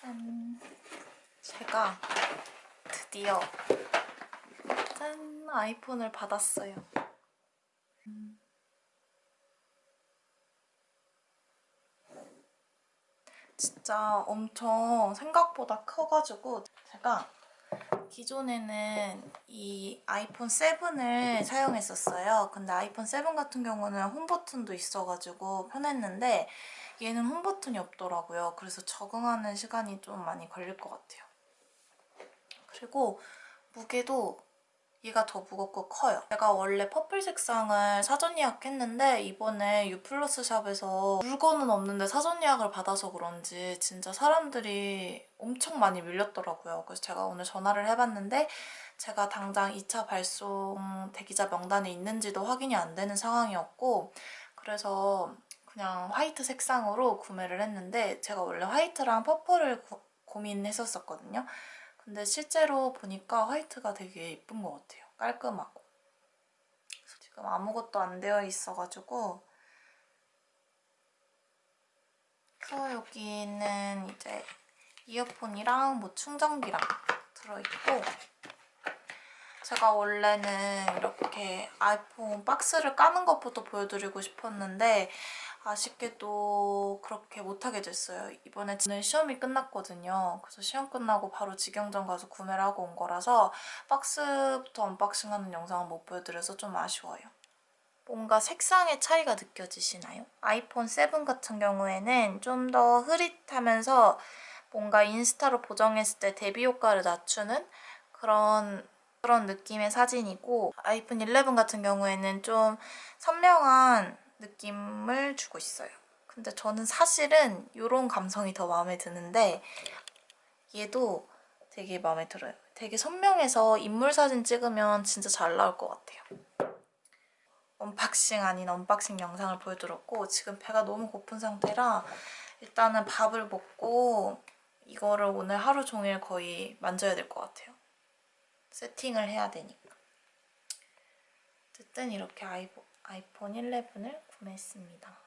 짠. 제가 드디어 짠 아이폰을 받았어요. 음. 진짜 엄청 생각보다 커가지고 제가 기존에는 이 아이폰 7을 사용했었어요. 근데 아이폰 7 같은 경우는 홈 버튼도 있어가지고 편했는데 얘는 홈 버튼이 없더라고요. 그래서 적응하는 시간이 좀 많이 걸릴 것 같아요. 그리고 무게도 얘가 더 무겁고 커요. 제가 원래 퍼플 색상을 사전 예약했는데 이번에 유플러스 샵에서 물건은 없는데 사전 예약을 받아서 그런지 진짜 사람들이 엄청 많이 밀렸더라고요. 그래서 제가 오늘 전화를 해봤는데 제가 당장 2차 발송 대기자 명단에 있는지도 확인이 안 되는 상황이었고 그래서 그냥 화이트 색상으로 구매를 했는데 제가 원래 화이트랑 퍼플을 고, 고민했었거든요. 근데 실제로 보니까 화이트가 되게 예쁜 것 같아요. 깔끔하고. 그래서 지금 아무것도 안 되어 있어가지고 그래서 여기는 이제 이어폰이랑 뭐 충전기랑 들어있고 제가 원래는 이렇게 아이폰 박스를 까는 것부터 보여드리고 싶었는데 아쉽게도 그렇게 못하게 됐어요. 이번에 오늘 시험이 끝났거든요. 그래서 시험 끝나고 바로 직영점 가서 구매를 하고 온 거라서 박스부터 언박싱하는 영상을 못 보여드려서 좀 아쉬워요. 뭔가 색상의 차이가 느껴지시나요? 아이폰 7 같은 경우에는 좀 더 흐릿하면서 뭔가 인스타로 보정했을 때 대비 효과를 낮추는 그런 그런 느낌의 사진이고 아이폰 11 같은 경우에는 좀 선명한 느낌을 주고 있어요. 근데 저는 사실은 이런 감성이 더 마음에 드는데 얘도 되게 마음에 들어요. 되게 선명해서 인물 사진 찍으면 진짜 잘 나올 것 같아요. unboxing 아닌 unboxing 영상을 보여드렸고 지금 배가 너무 고픈 상태라 일단은 밥을 먹고 이거를 오늘 하루 종일 거의 만져야 될 것 같아요. 세팅을 해야 되니까. 어쨌든 이렇게 아이폰 11을 구매했습니다.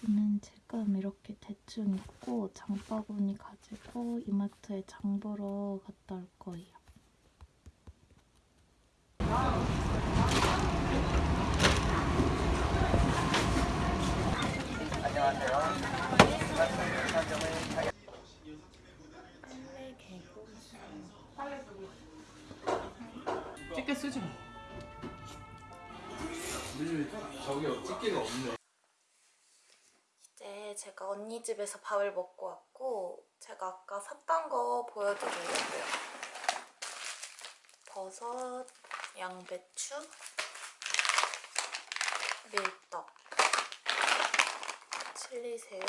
저는 지금 대충 입고 장바구니 가지고 이마트에 장 보러 갔다 올 거예요. 찍게 쓰지 마. 저기 찍기가 없네. 제가 언니 집에서 밥을 먹고 왔고 제가 아까 샀던 거 보여드리려고요. 버섯, 양배추, 밀떡, 칠리새우,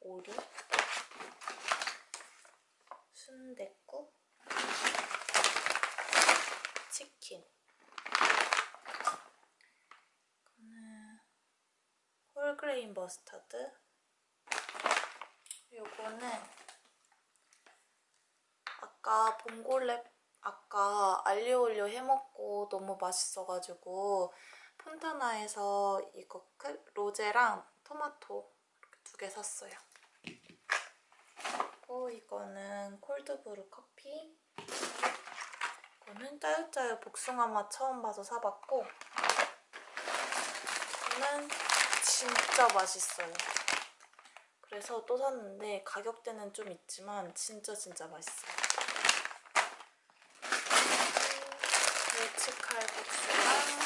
오리, 순댓국, 치킨 whole grain mustard 요거는 아까 봉골레 아까 알리올리오 해먹고 너무 맛있어가지고 폰타나에서 이거 크- 로제랑 토마토 이렇게 두 개 샀어요. 그리고 이거는 cold brew 커피. 이거는 짜유짜유 복숭아 맛 처음 봐서 사봤고 이거는 진짜 맛있어요. 그래서 또 샀는데 가격대는 좀 있지만 진짜 진짜 맛있어요. 멸치 칼국수랑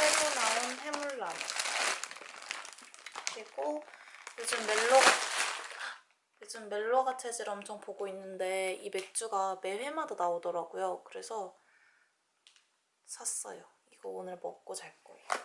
새로 나온 해물라면 그리고 요즘 멜로가 요즘 멜로가 체질 엄청 보고 있는데 이 맥주가 매 회마다 나오더라고요. 그래서 샀어요. 이거 오늘 먹고 잘 거예요.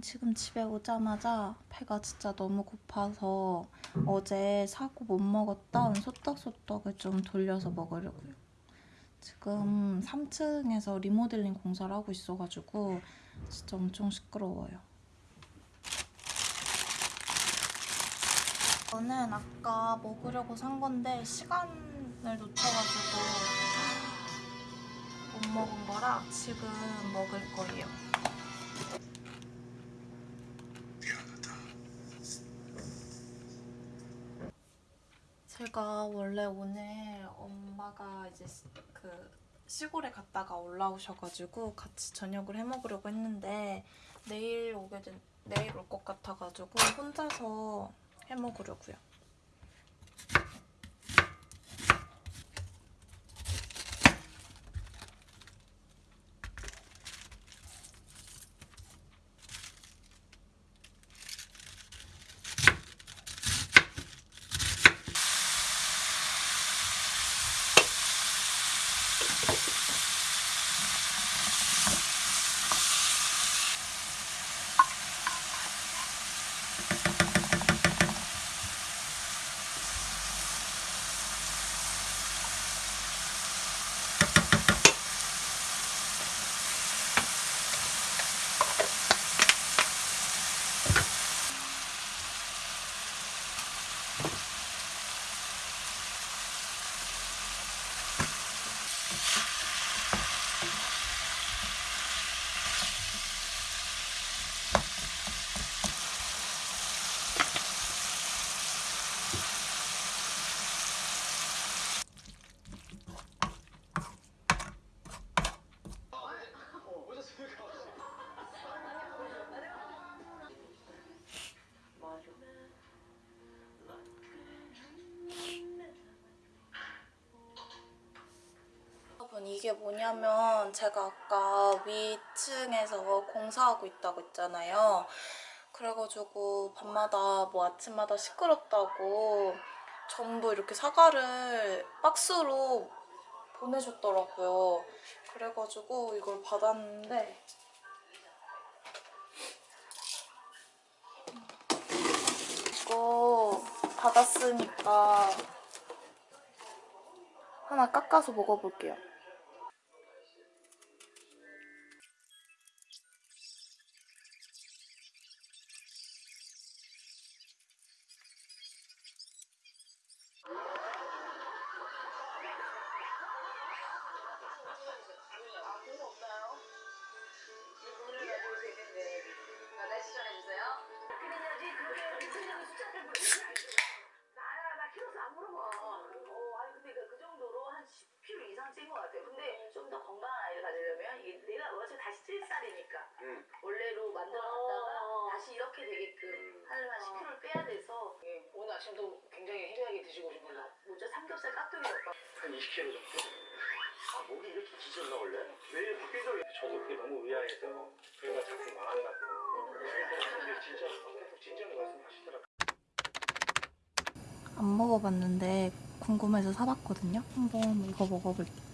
지금 집에 오자마자 배가 진짜 너무 고파서 어제 사고 못 먹었던 소떡소떡을 좀 돌려서 먹으려고요. 지금 3층에서 리모델링 공사를 하고 있어가지고 진짜 엄청 시끄러워요. 저는 아까 먹으려고 산 건데 시간을 놓쳐가지고 못 먹은 거라 지금 먹을 거예요. 제가 원래 오늘 엄마가 이제 시- 그 시골에 갔다가 올라오셔가지고 같이 저녁을 해 먹으려고 했는데 내일 오게 된 내일 올 것 같아가지고 혼자서 해 먹으려고요. 이게 뭐냐면 제가 아까 위층에서 공사하고 있다고 했잖아요. 그래가지고 밤마다 뭐 아침마다 시끄럽다고 전부 이렇게 사과를 박스로 보내줬더라고요. 그래가지고 이걸 받았는데 이거 받았으니까 하나 깎아서 먹어볼게요. 아침도 굉장히 헤비하게 드시고 오신 걸로. 먼저 삼겹살 깍두기 덮밥. 한 20kg 정도? 아, 목이 이렇게 기셨나 원래? 매일 밖에서 저도 그게 너무 의아해서 그래가 자꾸 진짜 계속 진지하게 말씀하시더라고요 안 먹어봤는데 궁금해서 사봤거든요. 한번 이거 먹어볼게요.